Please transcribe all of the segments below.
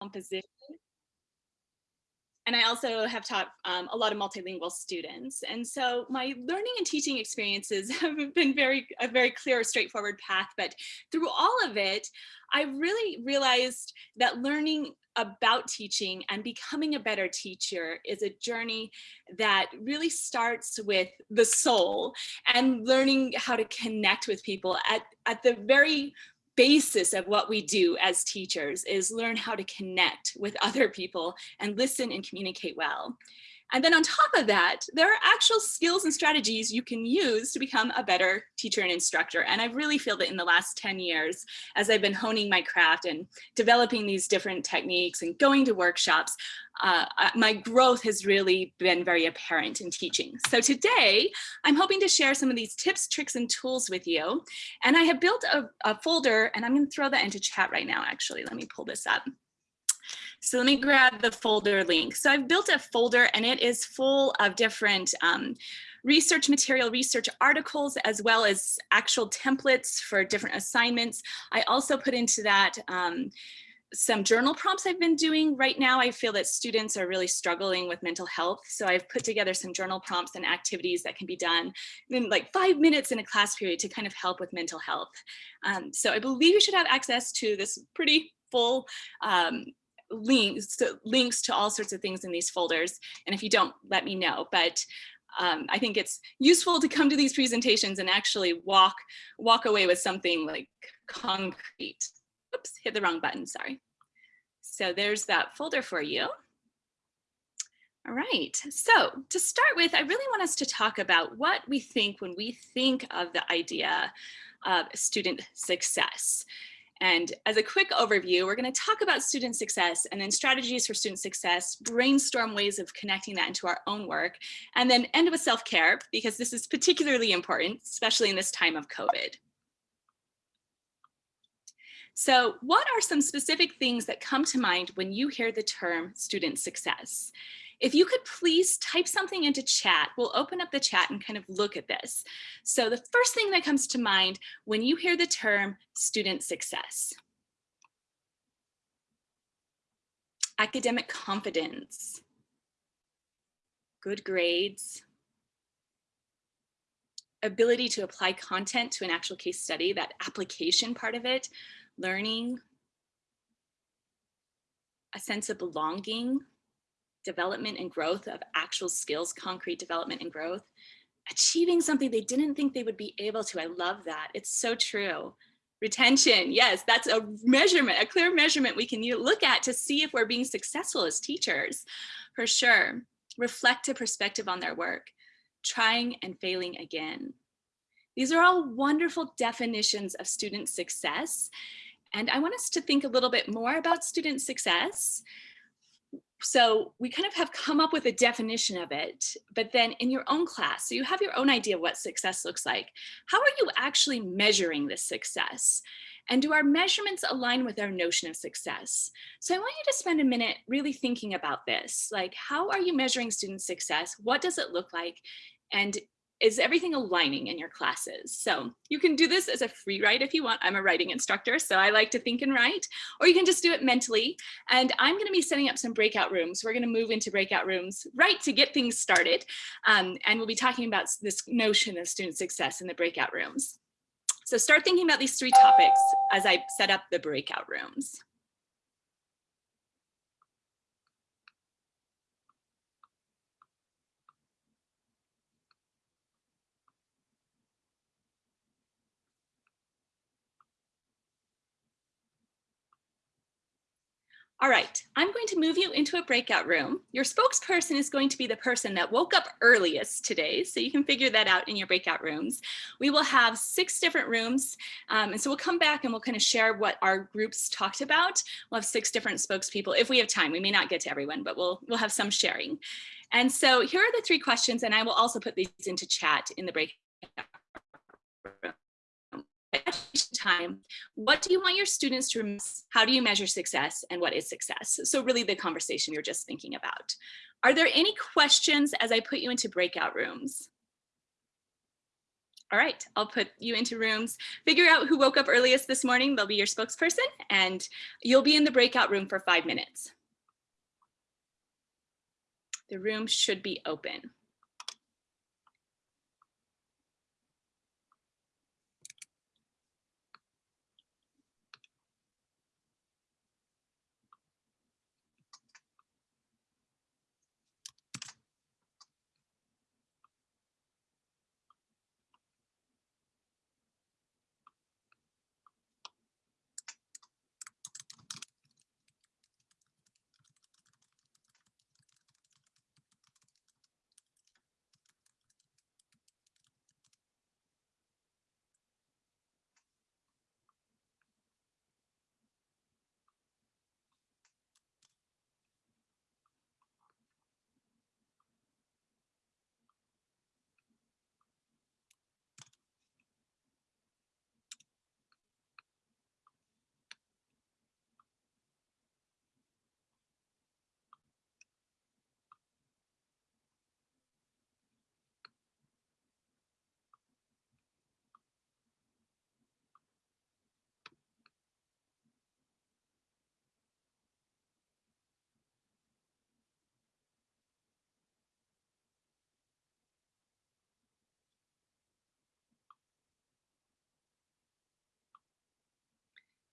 composition. And I also have taught um, a lot of multilingual students. And so my learning and teaching experiences have been very, a very clear, straightforward path. But through all of it, I really realized that learning about teaching and becoming a better teacher is a journey that really starts with the soul and learning how to connect with people at, at the very basis of what we do as teachers is learn how to connect with other people and listen and communicate well. And then on top of that, there are actual skills and strategies you can use to become a better teacher and instructor. And I really feel that in the last 10 years, as I've been honing my craft and developing these different techniques and going to workshops, uh, my growth has really been very apparent in teaching. So today, I'm hoping to share some of these tips, tricks, and tools with you. And I have built a, a folder, and I'm gonna throw that into chat right now, actually. Let me pull this up. So let me grab the folder link. So I've built a folder and it is full of different um, research material, research articles, as well as actual templates for different assignments. I also put into that um, some journal prompts I've been doing right now. I feel that students are really struggling with mental health. So I've put together some journal prompts and activities that can be done in like five minutes in a class period to kind of help with mental health. Um, so I believe you should have access to this pretty full um, links to, links to all sorts of things in these folders. And if you don't, let me know. But um, I think it's useful to come to these presentations and actually walk walk away with something like concrete. Oops, hit the wrong button, sorry. So there's that folder for you. All right, so to start with, I really want us to talk about what we think when we think of the idea of student success. And as a quick overview, we're going to talk about student success and then strategies for student success, brainstorm ways of connecting that into our own work, and then end with self-care because this is particularly important, especially in this time of COVID. So what are some specific things that come to mind when you hear the term student success? If you could please type something into chat, we'll open up the chat and kind of look at this. So the first thing that comes to mind when you hear the term student success. Academic confidence, good grades, ability to apply content to an actual case study, that application part of it, learning, a sense of belonging, development and growth of actual skills, concrete development and growth, achieving something they didn't think they would be able to. I love that. It's so true. Retention, yes, that's a measurement, a clear measurement we can look at to see if we're being successful as teachers, for sure. Reflective perspective on their work, trying and failing again. These are all wonderful definitions of student success. And I want us to think a little bit more about student success so we kind of have come up with a definition of it, but then in your own class, so you have your own idea of what success looks like. How are you actually measuring this success? And do our measurements align with our notion of success? So I want you to spend a minute really thinking about this. Like, how are you measuring student success? What does it look like? And is everything aligning in your classes? So you can do this as a free write if you want. I'm a writing instructor, so I like to think and write, or you can just do it mentally. And I'm gonna be setting up some breakout rooms. We're gonna move into breakout rooms right to get things started. Um, and we'll be talking about this notion of student success in the breakout rooms. So start thinking about these three topics as I set up the breakout rooms. All right, I'm going to move you into a breakout room. Your spokesperson is going to be the person that woke up earliest today, so you can figure that out in your breakout rooms. We will have six different rooms, um, and so we'll come back and we'll kind of share what our groups talked about. We'll have six different spokespeople if we have time. We may not get to everyone, but we'll, we'll have some sharing. And so here are the three questions, and I will also put these into chat in the breakout time, what do you want your students to remember? How do you measure success and what is success? So really the conversation you're just thinking about. Are there any questions as I put you into breakout rooms? All right, I'll put you into rooms. Figure out who woke up earliest this morning. They'll be your spokesperson and you'll be in the breakout room for five minutes. The room should be open.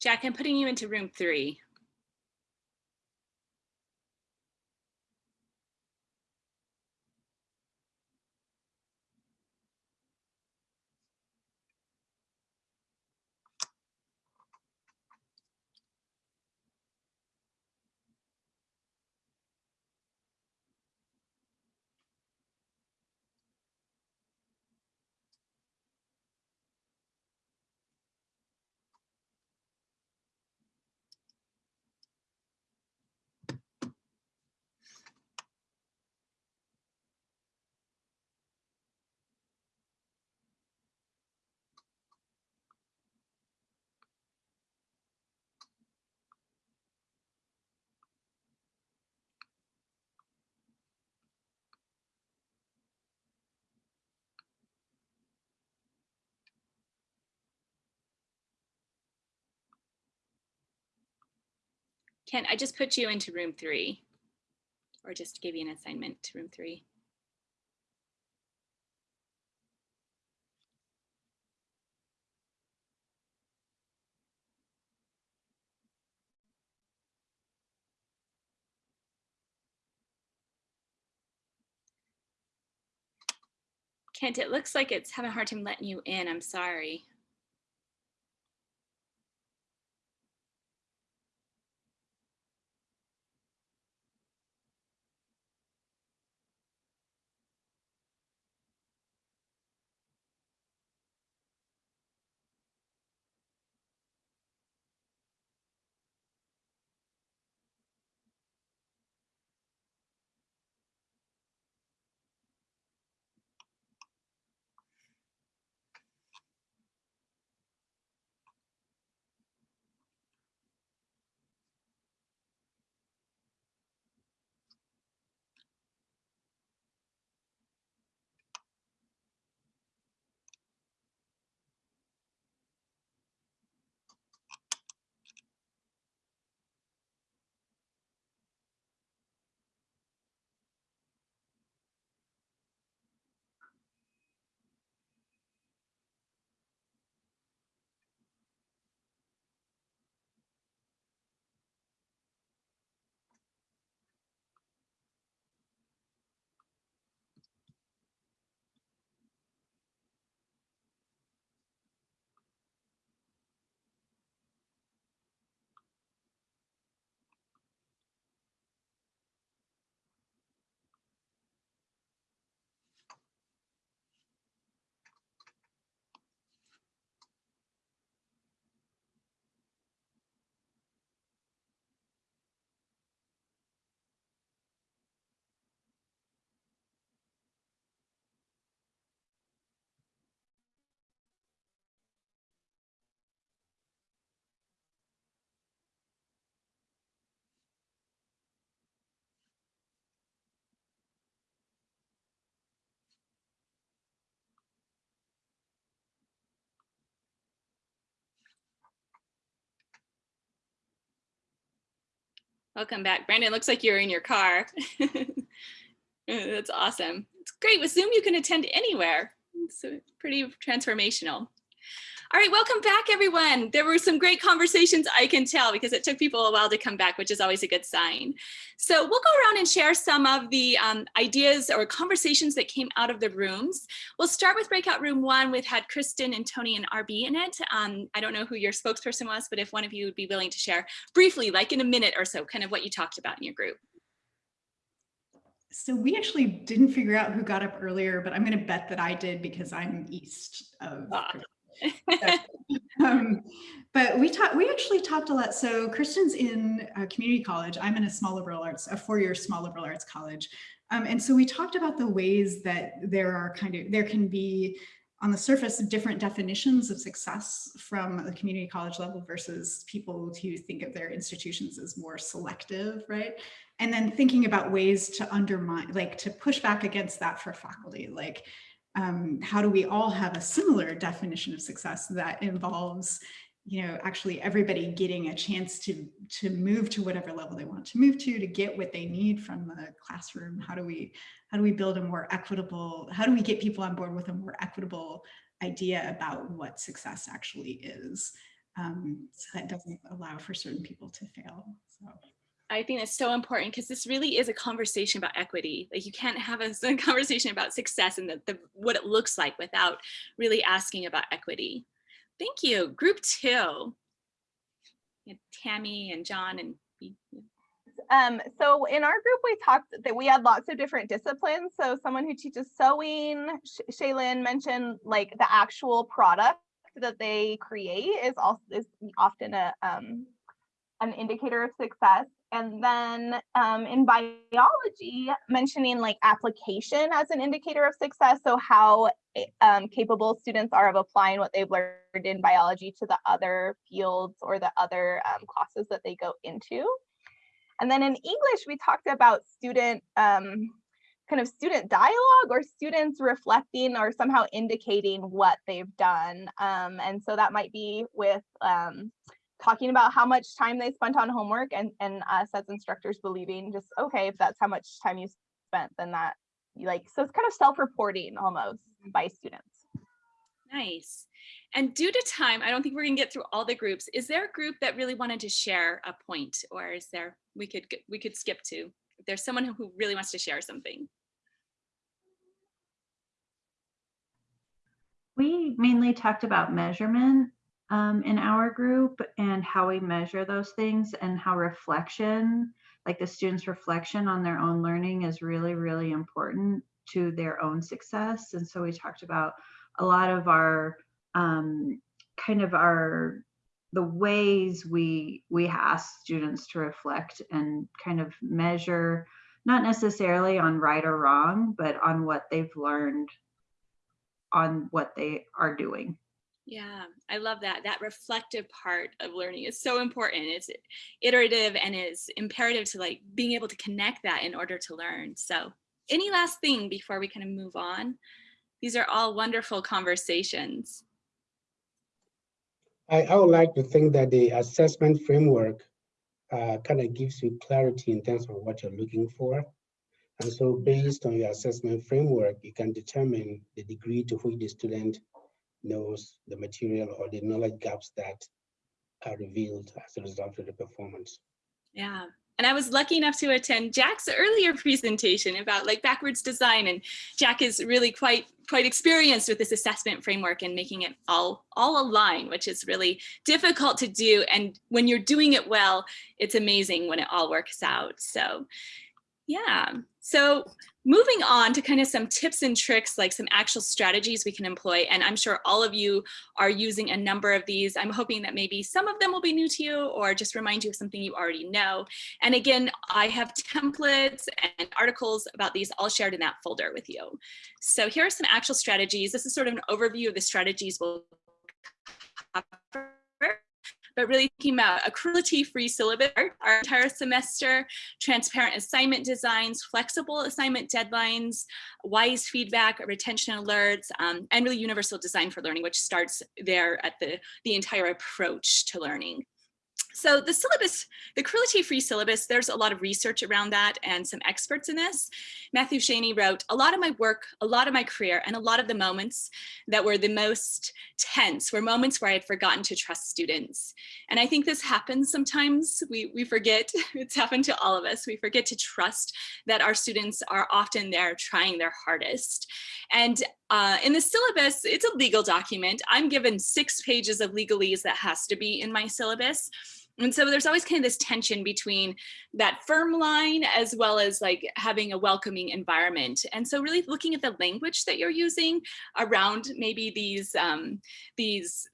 Jack, I'm putting you into room three. Ken, I just put you into room three or just give you an assignment to room three. Kent, it looks like it's having a hard time letting you in. I'm sorry. Welcome back. Brandon, looks like you're in your car. Uh, that's awesome. It's great. With Zoom, you can attend anywhere. It's uh, pretty transformational. All right, welcome back, everyone. There were some great conversations, I can tell, because it took people a while to come back, which is always a good sign. So we'll go around and share some of the um, ideas or conversations that came out of the rooms. We'll start with breakout room one, which had Kristen and Tony and RB in it. Um, I don't know who your spokesperson was, but if one of you would be willing to share briefly, like in a minute or so, kind of what you talked about in your group. So we actually didn't figure out who got up earlier, but I'm going to bet that I did because I'm east of ah um, but we talked, we actually talked a lot. So Kristen's in a community college. I'm in a small liberal arts, a four-year small liberal arts college. Um, and so we talked about the ways that there are kind of, there can be on the surface, different definitions of success from the community college level versus people who think of their institutions as more selective, right? And then thinking about ways to undermine, like to push back against that for faculty, like um, how do we all have a similar definition of success that involves you know, actually everybody getting a chance to to move to whatever level they want to move to, to get what they need from the classroom. How do we how do we build a more equitable, how do we get people on board with a more equitable idea about what success actually is? Um, so that doesn't allow for certain people to fail. So. I think that's so important because this really is a conversation about equity. Like you can't have a, conversation about success and the, the, what it looks like without really asking about equity. Thank you. Group two. Tammy and John and um, so in our group, we talked that we had lots of different disciplines. So someone who teaches sewing, Sh Shaylin mentioned like the actual product that they create is also is often a um, an indicator of success. And then um, in biology, mentioning like application as an indicator of success. So how eh, um, capable students are of applying what they've learned in biology to the other fields or the other um, classes that they go into. And then in English, we talked about student um, kind of student dialogue or students reflecting or somehow indicating what they've done. Um, and so that might be with um, talking about how much time they spent on homework and, and us as instructors believing just, okay, if that's how much time you spent, then that like, so it's kind of self-reporting almost mm-hmm. by students. Nice. And due to time, I don't think we're gonna get through all the groups. Is there a group that really wanted to share a point or is there, we could, we could skip to, if there's someone who really wants to share something. We mainly talked about measurement um, in our group and how we measure those things and how reflection, like the students' reflection on their own learning is really, really important to their own success. And so we talked about a lot of our um, kind of our the ways we we ask students to reflect and kind of measure not necessarily on right or wrong but on what they've learned on what they are doing yeah, I love that. That reflective part of learning is so important. It's iterative and is imperative to like being able to connect that in order to learn. So any last thing before we kind of move on? These are all wonderful conversations. I, I would like to think that the assessment framework uh, kind of gives you clarity in terms of what you're looking for. And so based on your assessment framework, you can determine the degree to which the student knows the material or the knowledge gaps that are revealed as a result of the performance. Yeah. And I was lucky enough to attend Jack's earlier presentation about like backwards design. And Jack is really quite quite experienced with this assessment framework and making it all all align, which is really difficult to do. And when you're doing it well, it's amazing when it all works out. So yeah, so moving on to kind of some tips and tricks, like some actual strategies we can employ. And I'm sure all of you are using a number of these. I'm hoping that maybe some of them will be new to you or just remind you of something you already know. And again, I have templates and articles about these all shared in that folder with you. So here are some actual strategies. This is sort of an overview of the strategies we'll cover but really thinking about a cruelty-free syllabus our entire semester, transparent assignment designs, flexible assignment deadlines, wise feedback, retention alerts, um, and really universal design for learning, which starts there at the, the entire approach to learning. So the syllabus, the cruelty-free syllabus, there's a lot of research around that and some experts in this. Matthew Cheney wrote, a lot of my work, a lot of my career, and a lot of the moments that were the most tense were moments where I had forgotten to trust students. And I think this happens sometimes. We, we forget, it's happened to all of us. We forget to trust that our students are often there trying their hardest. And uh, in the syllabus, it's a legal document. I'm given six pages of legalese that has to be in my syllabus. And so there's always kind of this tension between that firm line as well as like having a welcoming environment. And so really looking at the language that you're using around maybe these, um, these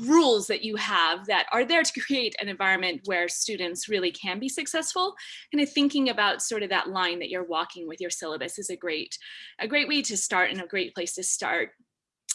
rules that you have that are there to create an environment where students really can be successful. Kind of thinking about sort of that line that you're walking with your syllabus is a great a great way to start and a great place to start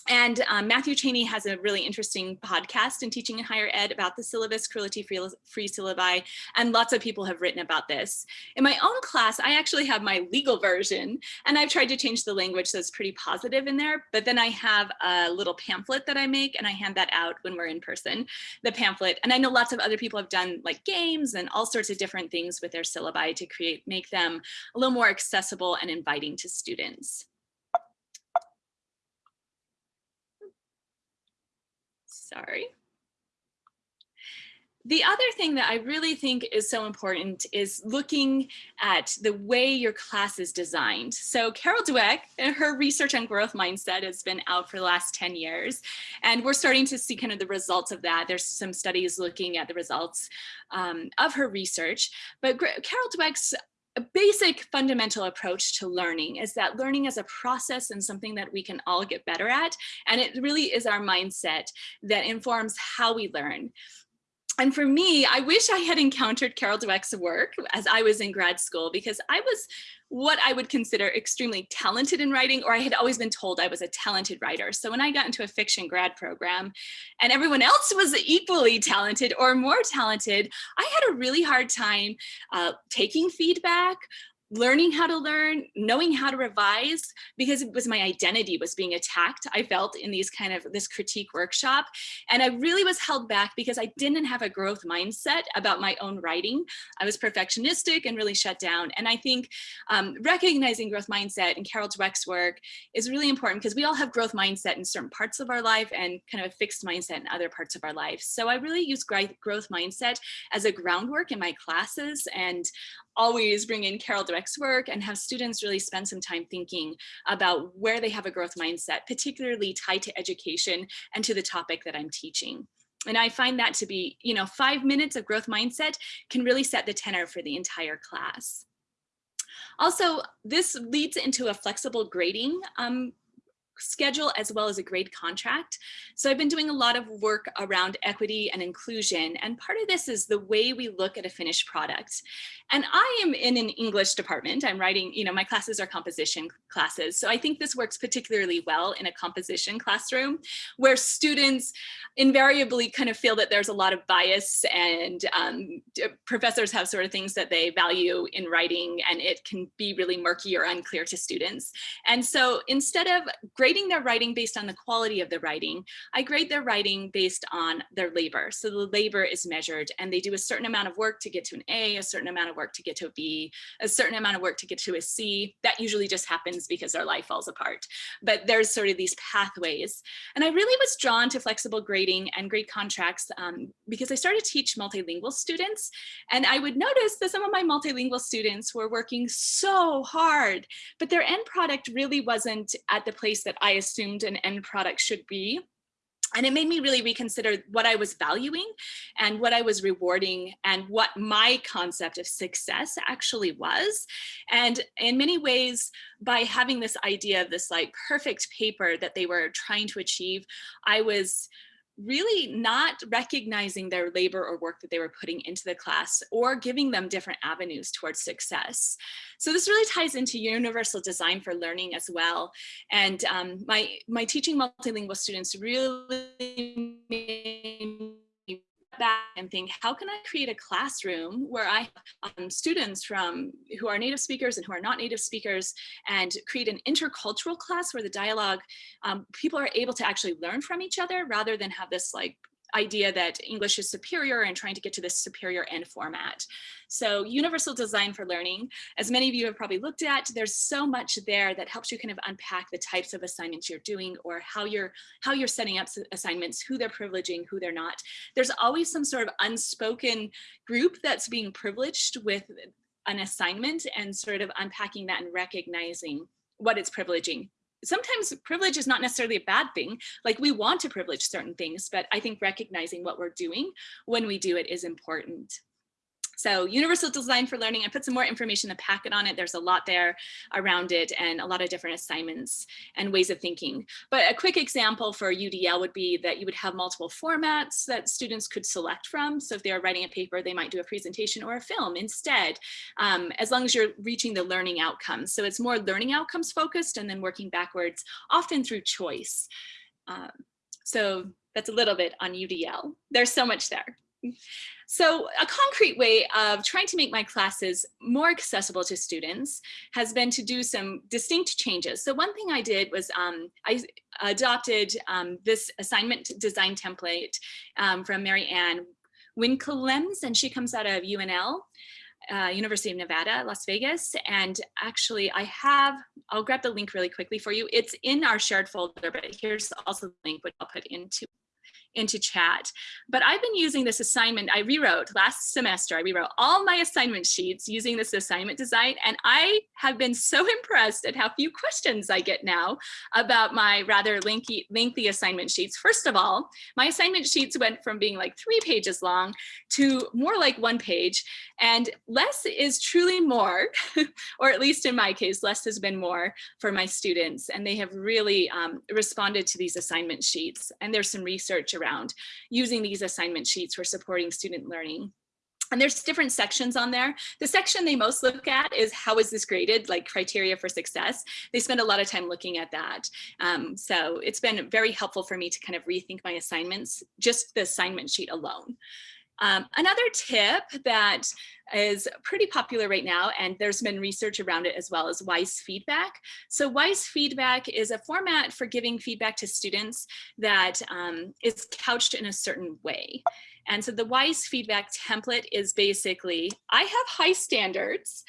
and um, Matthew Cheney has a really interesting podcast in teaching in higher ed about the syllabus, cruelty-free free syllabi, and lots of people have written about this. In my own class, I actually have my legal version, and I've tried to change the language so it's pretty positive in there, but then I have a little pamphlet that I make, and I hand that out when we're in person, the pamphlet. And I know lots of other people have done like games and all sorts of different things with their syllabi to create, make them a little more accessible and inviting to students. Sorry. The other thing that I really think is so important is looking at the way your class is designed. So Carol Dweck, her research on growth mindset has been out for the last 10 years, and we're starting to see kind of the results of that. There's some studies looking at the results um, of her research, but Carol Dweck's a basic fundamental approach to learning is that learning is a process and something that we can all get better at. And it really is our mindset that informs how we learn. And for me, I wish I had encountered Carol Dweck's work as I was in grad school because I was what I would consider extremely talented in writing, or I had always been told I was a talented writer. So when I got into a fiction grad program and everyone else was equally talented or more talented, I had a really hard time uh, taking feedback, learning how to learn, knowing how to revise, because it was my identity was being attacked, I felt in these kind of this critique workshop. And I really was held back because I didn't have a growth mindset about my own writing. I was perfectionistic and really shut down. And I think um, recognizing growth mindset and Carol Dweck's work is really important because we all have growth mindset in certain parts of our life and kind of a fixed mindset in other parts of our life. So I really use growth mindset as a groundwork in my classes and always bring in Carol Dweck's work and have students really spend some time thinking about where they have a growth mindset, particularly tied to education and to the topic that I'm teaching. And I find that to be, you know, five minutes of growth mindset can really set the tenor for the entire class. Also, this leads into a flexible grading um, schedule as well as a grade contract. So I've been doing a lot of work around equity and inclusion. And part of this is the way we look at a finished product. And I am in an English department. I'm writing, you know, my classes are composition classes. So I think this works particularly well in a composition classroom where students invariably kind of feel that there's a lot of bias and um, professors have sort of things that they value in writing and it can be really murky or unclear to students. And so instead of grading their writing based on the quality of the writing, I grade their writing based on their labor. So the labor is measured and they do a certain amount of work to get to an A, a certain amount of work to get to a B, a certain amount of work to get to a C. That usually just happens because their life falls apart. But there's sort of these pathways. And I really was drawn to flexible grading and grade contracts um, because I started to teach multilingual students. And I would notice that some of my multilingual students were working so hard, but their end product really wasn't at the place that I assumed an end product should be. And it made me really reconsider what I was valuing and what I was rewarding and what my concept of success actually was. And in many ways, by having this idea of this like perfect paper that they were trying to achieve, I was really not recognizing their labor or work that they were putting into the class or giving them different avenues towards success. So this really ties into universal design for learning as well. And um, my, my teaching multilingual students really back and think, how can I create a classroom where I have um, students from who are native speakers and who are not native speakers and create an intercultural class where the dialogue, um, people are able to actually learn from each other rather than have this like idea that English is superior and trying to get to this superior end format. So universal design for learning, as many of you have probably looked at, there's so much there that helps you kind of unpack the types of assignments you're doing or how you're how you're setting up assignments, who they're privileging, who they're not. There's always some sort of unspoken group that's being privileged with an assignment and sort of unpacking that and recognizing what it's privileging sometimes privilege is not necessarily a bad thing. Like we want to privilege certain things, but I think recognizing what we're doing when we do it is important. So universal design for learning, I put some more information in the packet on it. There's a lot there around it and a lot of different assignments and ways of thinking. But a quick example for UDL would be that you would have multiple formats that students could select from. So if they're writing a paper, they might do a presentation or a film instead, um, as long as you're reaching the learning outcomes. So it's more learning outcomes focused and then working backwards, often through choice. Um, so that's a little bit on UDL. There's so much there. So a concrete way of trying to make my classes more accessible to students has been to do some distinct changes. So one thing I did was um, I adopted um, this assignment design template um, from Mary Ann Winkelmes, and she comes out of UNL. Uh, University of Nevada, Las Vegas. And actually I have, I'll grab the link really quickly for you. It's in our shared folder, but here's also the link which I'll put into into chat. But I've been using this assignment I rewrote last semester. I rewrote all my assignment sheets using this assignment design. And I have been so impressed at how few questions I get now about my rather lengthy, lengthy assignment sheets. First of all, my assignment sheets went from being like three pages long to more like one page. And less is truly more, or at least in my case, less has been more for my students. And they have really um, responded to these assignment sheets. And there's some research around using these assignment sheets for supporting student learning. And there's different sections on there. The section they most look at is how is this graded, like criteria for success. They spend a lot of time looking at that. Um, so it's been very helpful for me to kind of rethink my assignments, just the assignment sheet alone. Um, another tip that is pretty popular right now, and there's been research around it as well, is WISE feedback. So WISE feedback is a format for giving feedback to students that um, is couched in a certain way. And so the WISE feedback template is basically, I have high standards,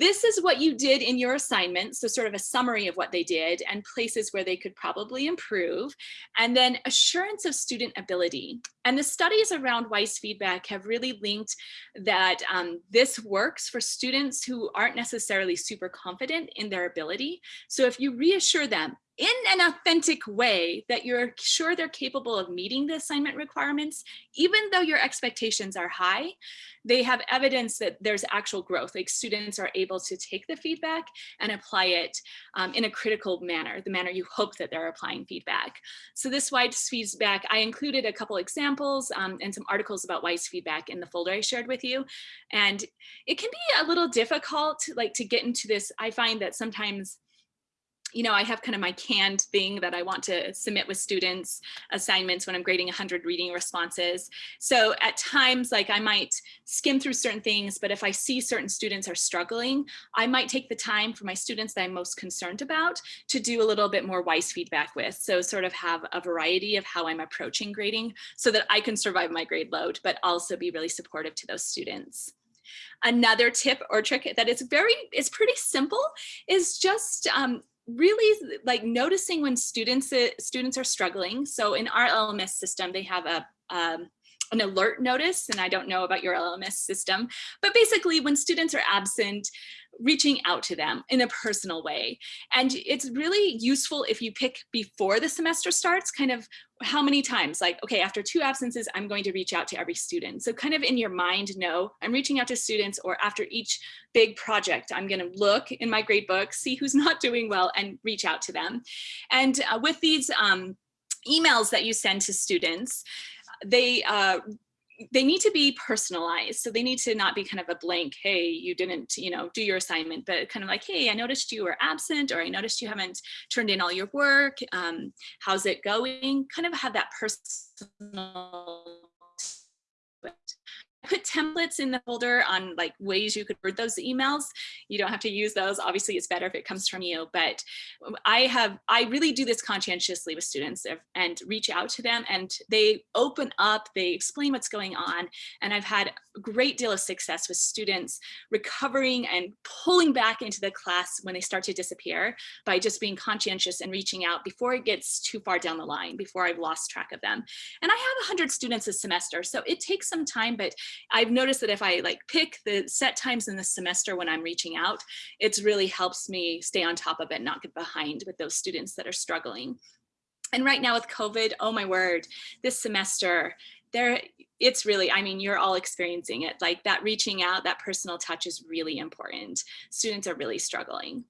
this is what you did in your assignment. So sort of a summary of what they did and places where they could probably improve. And then assurance of student ability. And the studies around WISE feedback have really linked that um, this works for students who aren't necessarily super confident in their ability. So if you reassure them, in an authentic way that you're sure they're capable of meeting the assignment requirements, even though your expectations are high, they have evidence that there's actual growth, like students are able to take the feedback and apply it um, in a critical manner, the manner you hope that they're applying feedback. So this WISE feedback, I included a couple examples um, and some articles about WISE feedback in the folder I shared with you. And it can be a little difficult like to get into this. I find that sometimes you know, I have kind of my canned thing that I want to submit with students assignments when I'm grading 100 reading responses. So at times, like I might skim through certain things, but if I see certain students are struggling, I might take the time for my students that I'm most concerned about to do a little bit more WISE feedback with. So sort of have a variety of how I'm approaching grading so that I can survive my grade load, but also be really supportive to those students. Another tip or trick that is very, is pretty simple is just um, really like noticing when students uh, students are struggling. So in our LMS system, they have a um, an alert notice, and I don't know about your LMS system, but basically when students are absent, reaching out to them in a personal way. And it's really useful if you pick before the semester starts, kind of how many times, like, okay, after two absences, I'm going to reach out to every student. So kind of in your mind, know I'm reaching out to students or after each big project, I'm gonna look in my grade book, see who's not doing well and reach out to them. And uh, with these um, emails that you send to students, they uh, they need to be personalized. So they need to not be kind of a blank, hey, you didn't, you know, do your assignment, but kind of like, hey, I noticed you were absent or I noticed you haven't turned in all your work. Um, how's it going? Kind of have that personal put templates in the folder on like ways you could word those emails. You don't have to use those. Obviously, it's better if it comes from you. But I have, I really do this conscientiously with students and reach out to them and they open up, they explain what's going on. And I've had a great deal of success with students recovering and pulling back into the class when they start to disappear by just being conscientious and reaching out before it gets too far down the line, before I've lost track of them. And I have 100 students a semester, so it takes some time, but I've noticed that if I like pick the set times in the semester when I'm reaching out, it's really helps me stay on top of it, not get behind with those students that are struggling. And right now with COVID, oh my word, this semester, there it's really, I mean, you're all experiencing it. Like that reaching out, that personal touch is really important. Students are really struggling.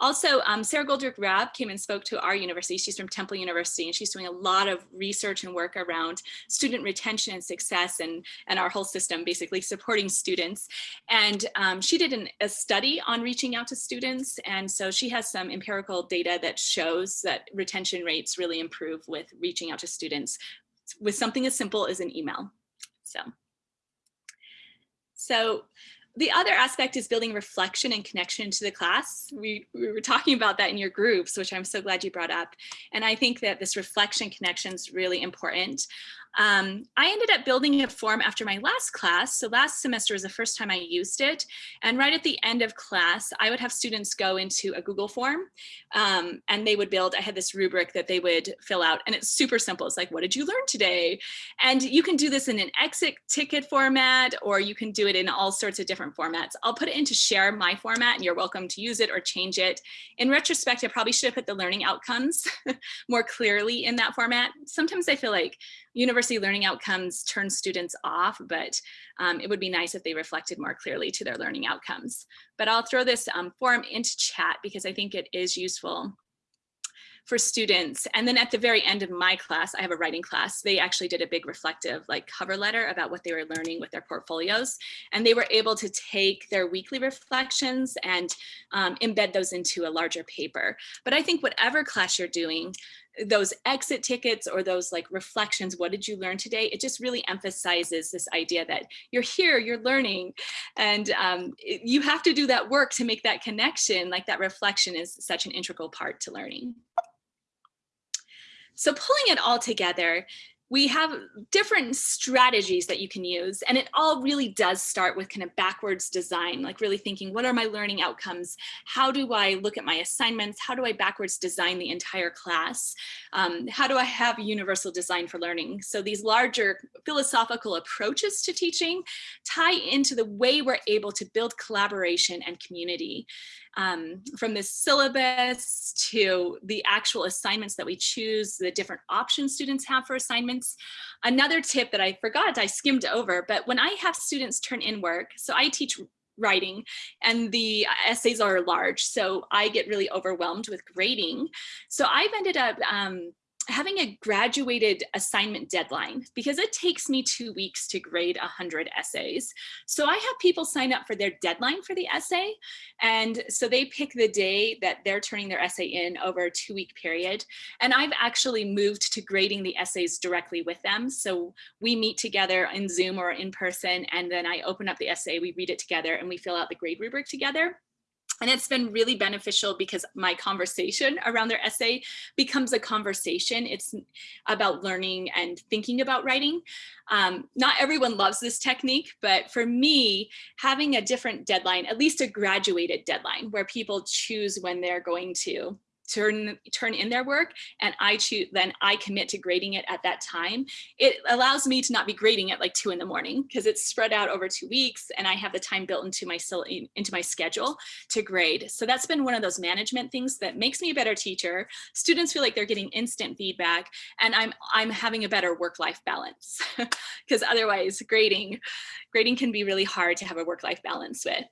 Also, um, Sara Goldrick-Rab came and spoke to our university. She's from Temple University and she's doing a lot of research and work around student retention and success and, and our whole system basically supporting students. And um, she did an, a study on reaching out to students. And so she has some empirical data that shows that retention rates really improve with reaching out to students with something as simple as an email. So, so the other aspect is building reflection and connection to the class. We, we were talking about that in your groups, which I'm so glad you brought up. And I think that this reflection connection is really important. Um, I ended up building a form after my last class. So last semester was the first time I used it. And right at the end of class, I would have students go into a Google form um, and they would build, I had this rubric that they would fill out and it's super simple. It's like, what did you learn today? And you can do this in an exit ticket format or you can do it in all sorts of different formats. I'll put it into share my format and you're welcome to use it or change it. In retrospect, I probably should have put the learning outcomes more clearly in that format. Sometimes I feel like university learning outcomes turn students off, but um, it would be nice if they reflected more clearly to their learning outcomes. But I'll throw this um, form into chat because I think it is useful for students. And then at the very end of my class, I have a writing class, they actually did a big reflective like cover letter about what they were learning with their portfolios. And they were able to take their weekly reflections and um, embed those into a larger paper. But I think whatever class you're doing, those exit tickets or those like reflections, what did you learn today? It just really emphasizes this idea that you're here, you're learning, and um, you have to do that work to make that connection, like that reflection is such an integral part to learning. So pulling it all together, we have different strategies that you can use and it all really does start with kind of backwards design like really thinking what are my learning outcomes? How do i look at my assignments? How do i backwards design the entire class? Um, how do i have universal design for learning? So these larger philosophical approaches to teaching tie into the way we're able to build collaboration and community. Um, from the syllabus to the actual assignments that we choose, the different options students have for assignments. Another tip that I forgot, I skimmed over, but when I have students turn in work, so I teach writing and the essays are large so I get really overwhelmed with grading. So I've ended up um, having a graduated assignment deadline because it takes me two weeks to grade 100 essays. So I have people sign up for their deadline for the essay. And so they pick the day that they're turning their essay in over a two week period. And I've actually moved to grading the essays directly with them. So we meet together in Zoom or in person, and then I open up the essay, we read it together, and we fill out the grade rubric together. And it's been really beneficial because my conversation around their essay becomes a conversation. It's about learning and thinking about writing. Um, not everyone loves this technique, but for me, having a different deadline, at least a graduated deadline where people choose when they're going to turn turn in their work and I choose then I commit to grading it at that time. It allows me to not be grading at like two in the morning because it's spread out over two weeks and I have the time built into my into my schedule to grade. So that's been one of those management things that makes me a better teacher. Students feel like they're getting instant feedback and I'm I'm having a better work-life balance because otherwise grading grading can be really hard to have a work-life balance with.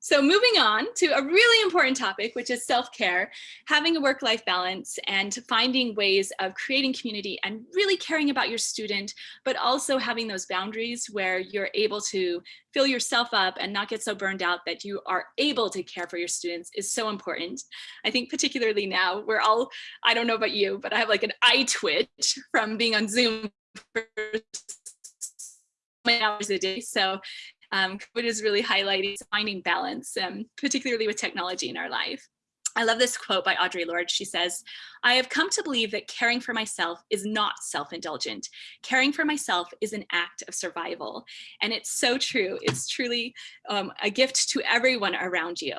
So moving on to a really important topic, which is self-care, having a work-life balance and finding ways of creating community and really caring about your student, but also having those boundaries where you're able to fill yourself up and not get so burned out that you are able to care for your students is so important. I think particularly now we're all, I don't know about you, but I have like an eye twitch from being on Zoom for hours a day. So um, COVID is really highlighting finding balance, um, particularly with technology in our life. I love this quote by Audre Lorde. She says, I have come to believe that caring for myself is not self-indulgent. Caring for myself is an act of survival. And it's so true. It's truly um, a gift to everyone around you.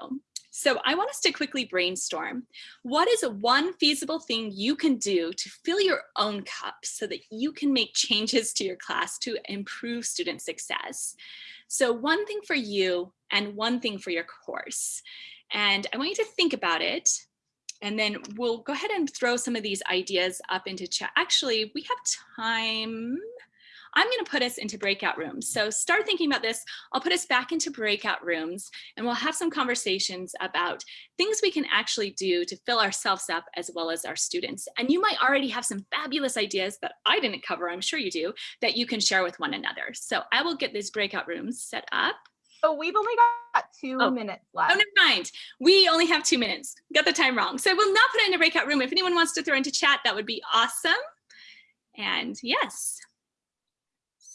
So I want us to quickly brainstorm. What is one feasible thing you can do to fill your own cup so that you can make changes to your class to improve student success? So one thing for you and one thing for your course. And I want you to think about it. And then we'll go ahead and throw some of these ideas up into chat. Actually, we have time. I'm going to put us into breakout rooms. So start thinking about this. I'll put us back into breakout rooms and we'll have some conversations about things we can actually do to fill ourselves up as well as our students. And you might already have some fabulous ideas that I didn't cover, I'm sure you do, that you can share with one another. So I will get these breakout rooms set up. Oh, we've only got two Oh. minutes oh, left. Oh, never mind. We only have two minutes. Got the time wrong. So we'll not put it in a breakout room. If anyone wants to throw into chat, that would be awesome. And yes.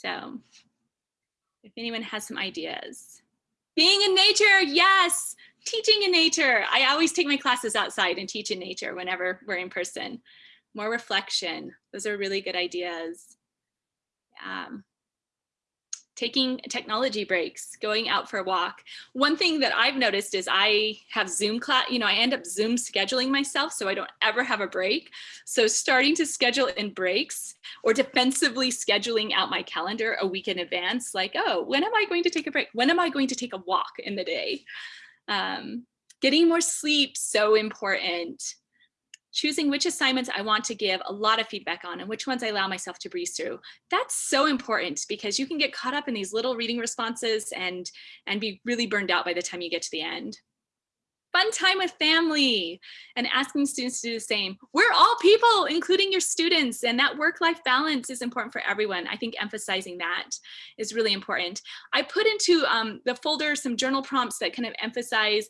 So if anyone has some ideas. Being in nature, yes. Teaching in nature. I always take my classes outside and teach in nature whenever we're in person. More reflection. Those are really good ideas. Um, taking technology breaks, going out for a walk. One thing that I've noticed is I have Zoom class, you know, I end up Zoom scheduling myself so I don't ever have a break. So starting to schedule in breaks or defensively scheduling out my calendar a week in advance, like, oh, when am I going to take a break? When am I going to take a walk in the day? Um, getting more sleep, so important choosing which assignments I want to give a lot of feedback on and which ones I allow myself to breeze through. That's so important because you can get caught up in these little reading responses and, and be really burned out by the time you get to the end. Fun time with family and asking students to do the same. We're all people, including your students, and that work-life balance is important for everyone. I think emphasizing that is really important. I put into um, the folder some journal prompts that kind of emphasize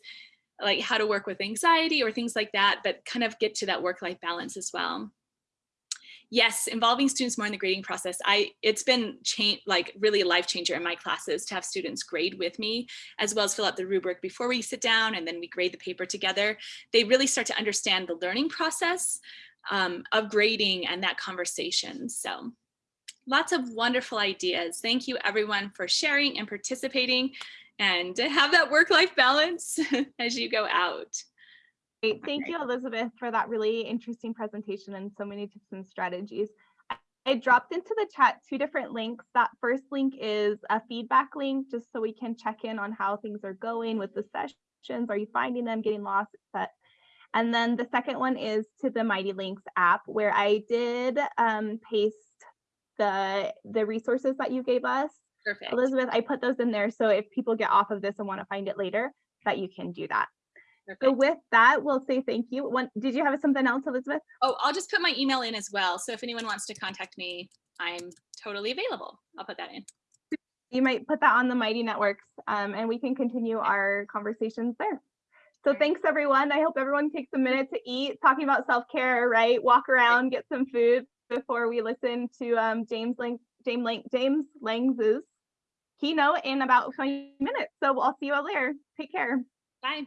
like how to work with anxiety or things like that, but kind of get to that work-life balance as well. Yes, involving students more in the grading process. I it's been change like really a life changer in my classes to have students grade with me, as well as fill out the rubric before we sit down and then we grade the paper together. They really start to understand the learning process um, of grading and that conversation. So lots of wonderful ideas. Thank you everyone for sharing and participating and to have that work-life balance as you go out. Great. Thank you, Elizabeth, for that really interesting presentation and so many tips and strategies. I- dropped into the chat two different links. That first link is a feedback link, just so we can check in on how things are going with the sessions. Are you finding them, getting lost, et And then the second one is to the Mighty Links app, where I did um, paste the the resources that you gave us. Perfect. Elizabeth, I put those in there, so if people get off of this and want to find it later, that you can do that. So with that, we'll say thank you. One, did you have something else, Elizabeth? Oh, I'll just put my email in as well. So if anyone wants to contact me, I'm totally available. I'll put that in. You might put that on the Mighty Networks um, and we can continue our conversations there. So thanks everyone. I hope everyone takes a minute to eat, talking about self-care, right? Walk around, get some food before we listen to um, James Lang, James Lang, James Langs's keynote in about 20 minutes. So I'll see you all later. Take care. Bye.